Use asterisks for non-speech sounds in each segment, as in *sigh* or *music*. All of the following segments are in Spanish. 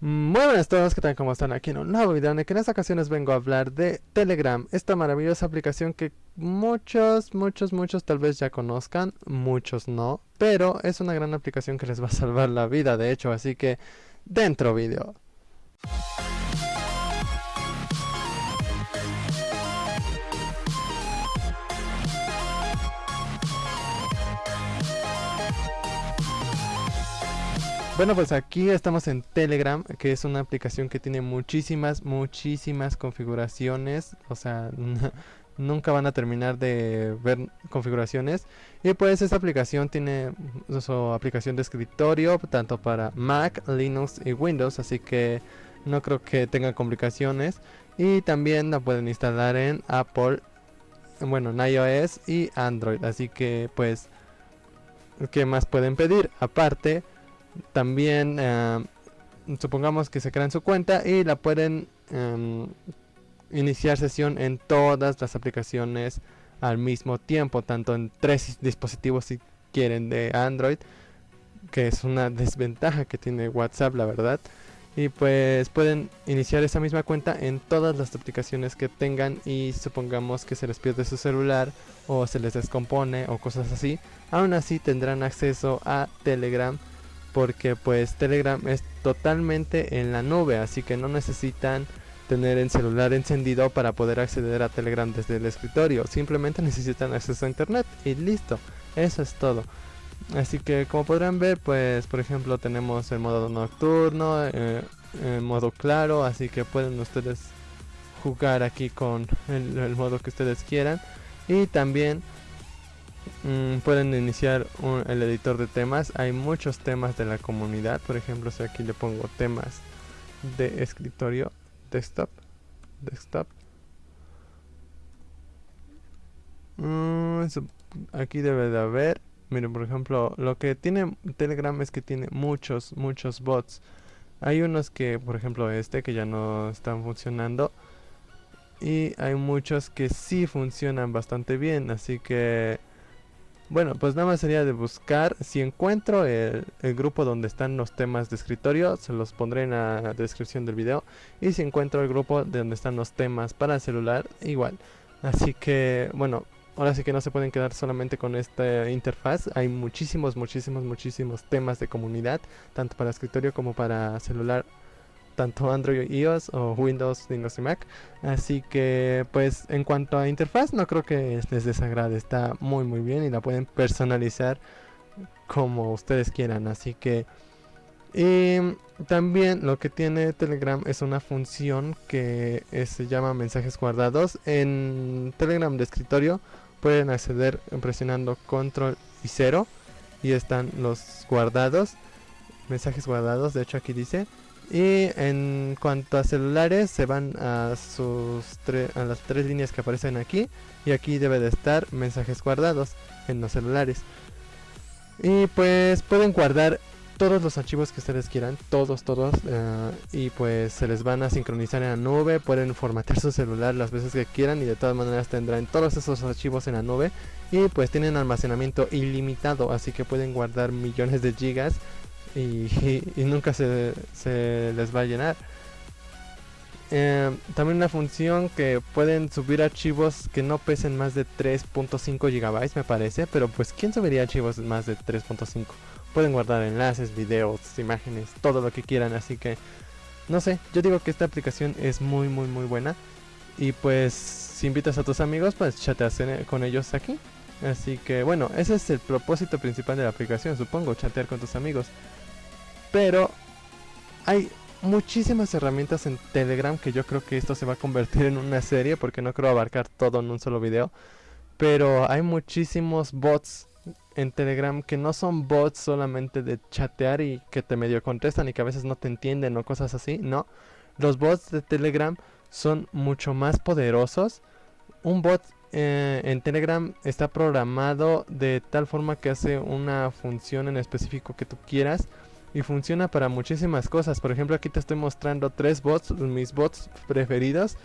Muy buenas a todos, ¿qué tal? ¿Cómo están? Aquí en un nuevo video en el que en esta ocasión les vengo a hablar de Telegram Esta maravillosa aplicación que muchos, muchos, muchos tal vez ya conozcan, muchos no Pero es una gran aplicación que les va a salvar la vida de hecho, así que dentro video Bueno, pues aquí estamos en Telegram, que es una aplicación que tiene muchísimas, muchísimas configuraciones. O sea, *laughs* nunca van a terminar de ver configuraciones. Y pues esta aplicación tiene su aplicación de escritorio, tanto para Mac, Linux y Windows. Así que no creo que tenga complicaciones. Y también la pueden instalar en Apple, bueno, en iOS y Android. Así que pues, ¿qué más pueden pedir? Aparte también eh, supongamos que se crean su cuenta y la pueden em, iniciar sesión en todas las aplicaciones al mismo tiempo, tanto en tres dispositivos si quieren de Android, que es una desventaja que tiene WhatsApp, la verdad. Y pues pueden iniciar esa misma cuenta en todas las aplicaciones que tengan y supongamos que se les pierde su celular o se les descompone o cosas así, aún así tendrán acceso a Telegram porque pues Telegram es totalmente en la nube, así que no necesitan tener el celular encendido para poder acceder a Telegram desde el escritorio, simplemente necesitan acceso a internet y listo, eso es todo. Así que como podrán ver, pues por ejemplo tenemos el modo nocturno, eh, el modo claro, así que pueden ustedes jugar aquí con el modo que ustedes quieran. Y también Mm, pueden iniciar el editor de temas. Hay muchos temas de la comunidad. Por ejemplo, si aquí le pongo temas de escritorio, desktop, desktop. Mm, aquí debe de haber. Miren, por ejemplo, lo que tiene Telegram es que tiene muchos, muchos bots. Hay unos que, por ejemplo, este que ya no están funcionando. Y hay muchos que sí funcionan bastante bien. Así que bueno, pues nada más sería de buscar. Si encuentro el, grupo donde están los temas de escritorio, se los pondré en la descripción del video. Y si encuentro el grupo de donde están los temas para el celular, igual. Así que, bueno, ahora sí que no se pueden quedar solamente con esta interfaz. Hay muchísimos, muchísimos, muchísimos temas de comunidad, tanto para escritorio como para celular tanto Android iOS o Windows, Linux y Mac. Así que pues en cuanto a interfaz no creo que les desagrade, está muy muy bien y la pueden personalizar como ustedes quieran. Así que y también lo que tiene Telegram es una función que se llama mensajes guardados. En Telegram de escritorio pueden acceder presionando control y 0 y están los guardados, mensajes guardados, de hecho aquí dice y en cuanto a celulares, se van a, sus a las tres líneas que aparecen aquí. Y aquí debe de estar mensajes guardados en los celulares. Y pues pueden guardar todos los archivos que ustedes quieran, todos, todos, eh, y pues se les van a sincronizar en la nube, pueden formatear su celular las veces que quieran y de todas maneras tendrán todos esos archivos en la nube y pues tienen almacenamiento ilimitado, así que pueden guardar millones de gigas *laughs* y, nunca se, les va a llenar. Eh, también una función que pueden subir archivos que no pesen más de 3.5 gigabytes me parece, pero pues ¿quién subiría archivos más de 3.5? Pueden guardar enlaces, videos, imágenes, todo lo que quieran, así que no sé, yo digo que esta aplicación es muy muy muy buena y pues si invitas a tus amigos pues chateas con ellos aquí. Así que bueno, ese es el propósito principal de la aplicación, supongo, chatear con tus amigos. Pero hay muchísimas herramientas en Telegram que yo creo que esto se va a convertir en una serie porque no creo abarcar todo en un solo video. Pero hay muchísimos bots en Telegram que no son bots solamente de chatear y que te medio contestan y que a veces no te entienden o cosas así, no. Los bots de Telegram son mucho más poderosos. Un bot eh, en Telegram está programado de tal forma que hace una función en específico que tú quieras y funciona para muchísimas cosas. Por ejemplo, aquí te estoy mostrando tres bots, mis bots preferidos.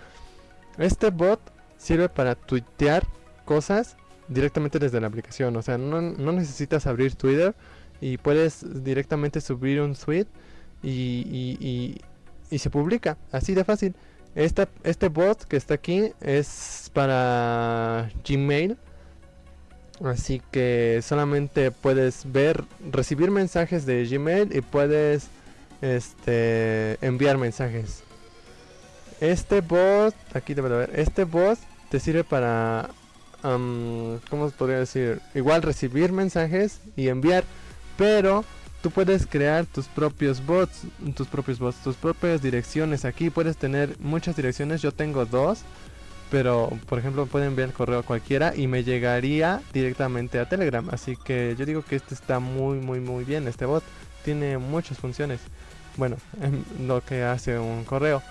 Este bot sirve para tuitear cosas directamente desde la aplicación. O sea, no, necesitas abrir Twitter y puedes directamente subir un tweet y, y, se publica, así de fácil. Esta, este bot que está aquí es para Gmail. Así que solamente puedes ver, recibir mensajes de Gmail y puedes este, enviar mensajes. Este bot, aquí debe de ver, este bot te sirve para, ¿cómo podría decir? Igual recibir mensajes y enviar, pero tú puedes crear tus propios bots, tus propios bots, tus propias direcciones. Aquí puedes tener muchas direcciones, yo tengo dos, pero por ejemplo pueden enviar correo a cualquiera y me llegaría directamente a Telegram. Así que yo digo que este está muy muy muy bien, este bot tiene muchas funciones. Bueno, lo que hace un correo.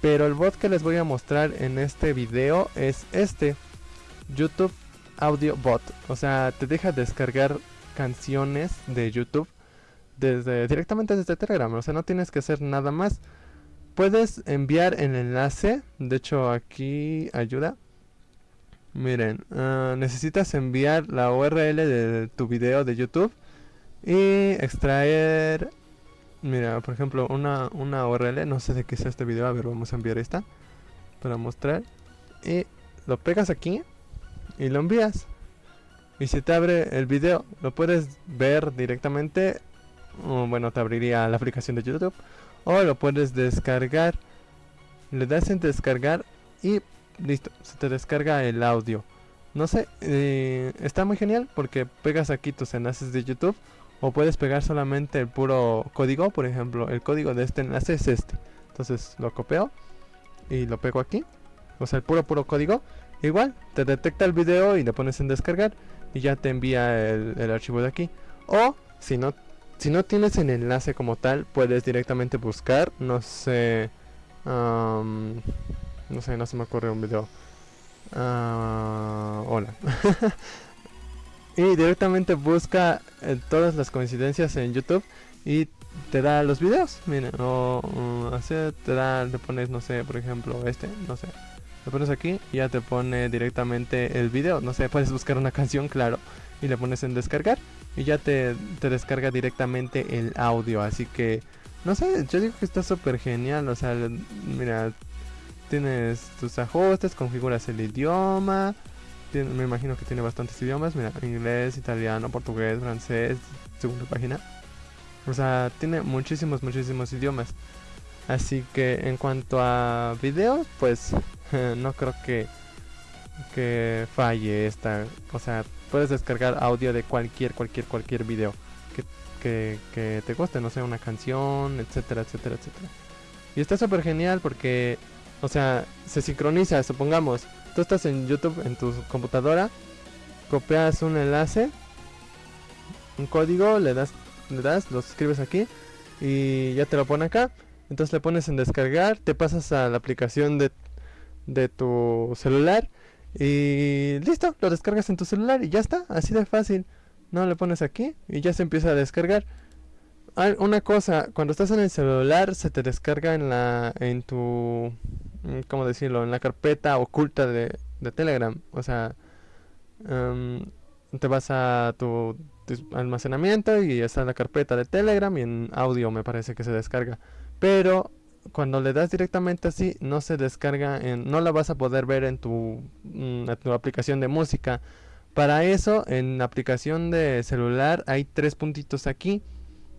Pero el bot que les voy a mostrar en este video es este. YouTube Audio Bot. O sea, te deja descargar canciones de YouTube desde directamente desde Telegram. O sea, no tienes que hacer nada más. Puedes enviar el enlace. De hecho, aquí ayuda. Miren, ah, necesitas enviar la URL de tu video de YouTube y extraer Mira, por ejemplo, una, una URL, no sé de qué es este video, a ver, vamos a enviar esta para mostrar. Y lo pegas aquí y lo envías. Y se te abre el video, lo puedes ver directamente, bueno, te abriría la aplicación de YouTube, o lo puedes descargar. Le das en descargar y listo, se te descarga el audio. No sé, eh, está muy genial porque pegas aquí tus enlaces de YouTube o puedes pegar solamente el puro código, por ejemplo, el código de este enlace es este. Entonces lo copio y lo pego aquí. O sea, el puro puro código. Igual, te detecta el video y le pones en descargar y ya te envía el, archivo de aquí. O si no, si no tienes el enlace como tal, puedes directamente buscar, no sé, no sé, no se me ocurre un video. Ah, hola. *laughs* y directamente busca eh, todas las coincidencias en YouTube y te da los videos. Miren, o así te da, le pones, no sé, por ejemplo, este, no sé. Le pones aquí y ya te pone directamente el video. No sé, puedes buscar una canción, claro, y le pones en descargar y ya te, te descarga directamente el audio. Así que, no sé, yo digo que está súper genial. O sea, mira, tienes tus ajustes, configuras el idioma me imagino que tiene bastantes idiomas. Mira, inglés, italiano, portugués, francés, segunda página. O sea, tiene muchísimos, muchísimos idiomas. Así que en cuanto a videos, pues *laughs* no creo que, que falle esta. O sea, puedes descargar audio de cualquier, cualquier, cualquier video que, te guste, no sé, una canción, etcétera, etcétera, etcétera. Y está súper genial porque, o sea, se sincroniza, supongamos tú estás en YouTube en tu computadora, copias un enlace, un código, le das, le das, lo escribes aquí y ya te lo pone acá. Entonces le pones en descargar, te pasas a la aplicación de, de tu celular y listo, lo descargas en tu celular y ya está, así de fácil. No le pones aquí y ya se empieza a descargar. una cosa, cuando estás en el celular se te descarga en la en tu Mm, ¿cómo decirlo? En la carpeta oculta de, Telegram. O sea, em, te vas a tu, almacenamiento y está en la carpeta de Telegram y en audio me parece que se descarga. Pero cuando le das directamente así, no se descarga, en, no la vas a poder ver en tu, mm, aplicación de música. Para eso, en la aplicación de celular hay tres puntitos aquí.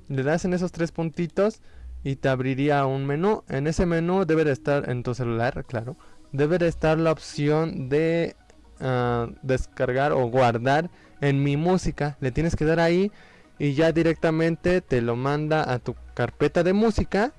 Le das en esos tres puntitos y te abriría un menú. En ese menú debe de estar en tu celular, claro. Debe de estar la opción de ah, descargar o guardar en mi música. Le tienes que dar ahí y ya directamente te lo manda a tu carpeta de música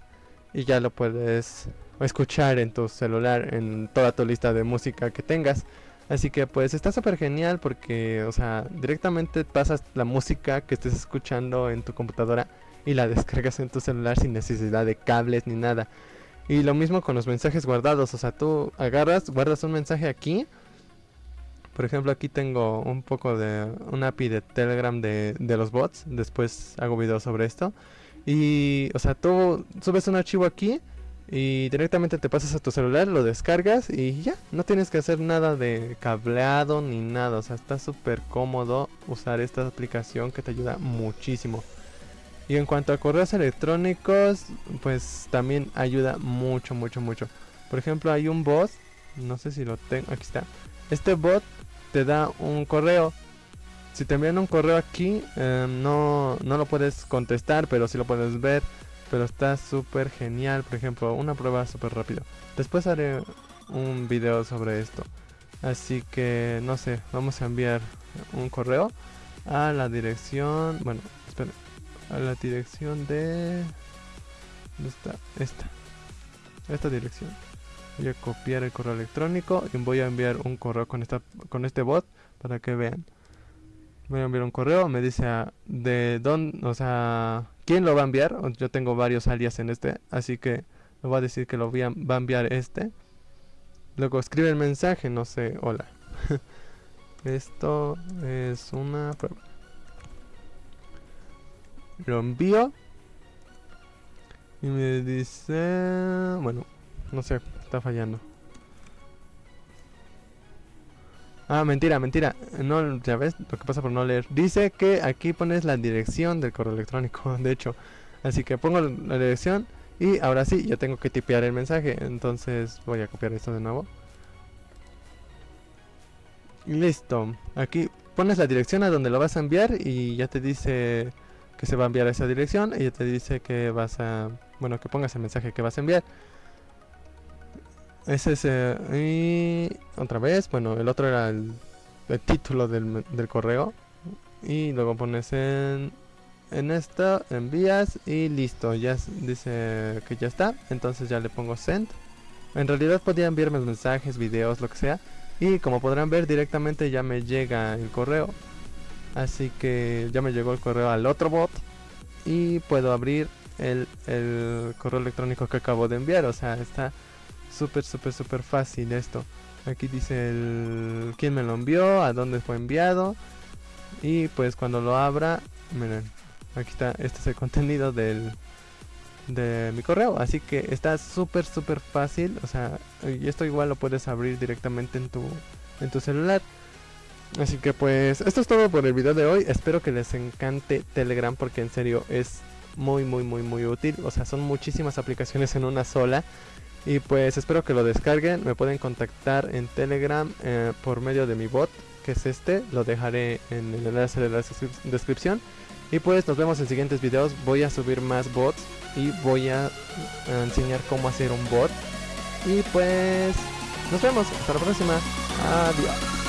y ya lo puedes escuchar en tu celular en toda tu lista de música que tengas. Así que pues está súper genial porque, o sea, directamente pasas la música que estés escuchando en tu computadora y la *laughs* descargas en tu celular sin necesidad de cables ni nada. Y lo mismo con los mensajes guardados, o sea, tú agarras, guardas un mensaje aquí. Por ejemplo, aquí tengo un poco de un API de Telegram de, de los bots. Después hago videos sobre esto. Y, o sea, tú subes un archivo aquí y directamente te pasas a tu celular, lo descargas y ya, no tienes que hacer nada de cableado ni nada. O sea, está súper cómodo usar esta aplicación que te ayuda muchísimo. Y en cuanto a correos electrónicos, pues también ayuda mucho, mucho, mucho. Por ejemplo, hay un bot, no sé si lo tengo, aquí está. Este bot te da un correo. Si te envían un correo aquí, em, no, no lo puedes contestar, pero sí lo puedes ver. Pero está súper genial. Por ejemplo, una prueba súper rápido. Después haré un video sobre esto. Así que, no sé, vamos a enviar un correo a la dirección, bueno, espera, a la dirección de... ¿Dónde está? Esta. Esta dirección. Voy a copiar el correo electrónico y voy a enviar un correo con esta con este bot para que vean. Voy a enviar un correo, me dice de dónde, o sea, quién lo va a enviar. Yo tengo varios alias en este, así que le voy a decir que lo voy va a enviar este. Luego escribe el mensaje, no sé, hola. *laughs* Esto es una prueba. Lo envío. Y me dice... Bueno, no sé, está fallando. Ah, mentira, mentira. No, ya ves lo que pasa por no leer. Dice que aquí pones la dirección del correo electrónico, *laughs* de hecho. Así que pongo la dirección y ahora sí, yo tengo que tipear el mensaje. Entonces voy a copiar esto de nuevo. Listo. Aquí pones la dirección a donde lo vas a enviar y ya te dice que se va a enviar a esa dirección y ya te dice que vas a... Bueno, que pongas el mensaje que vas a enviar. Ese es... y otra vez, bueno, el otro era el, título del, del, correo. Y luego pones en... En esto, envías y listo, ya dice que ya está. Entonces ya le pongo send. En realidad podía enviarme mensajes, videos, lo que sea. Y como podrán ver directamente ya me llega el correo. Así que ya me llegó el correo al otro bot. Y puedo abrir el, correo electrónico que acabo de enviar. O sea, está súper, súper, súper fácil esto. Aquí dice el quién me lo envió, a dónde fue enviado. Y pues cuando lo abra, miren, aquí está, este es el *laughs* contenido del, de mi correo. Así que está súper, súper fácil. O sea, y esto igual lo puedes abrir directamente en tu, en tu celular. Así que pues esto es todo por el video de hoy. Espero que les encante Telegram porque en serio es muy, muy, muy, muy útil. O sea, son muchísimas aplicaciones en una sola. Y pues espero que lo descarguen. Me pueden contactar en Telegram eh, por medio de mi bot, que es este. Lo dejaré en el enlace de la descripción. Y pues nos vemos en siguientes videos. Voy a subir más bots y voy a, enseñar cómo hacer un bot. Y pues nos vemos. Hasta la próxima. Adiós.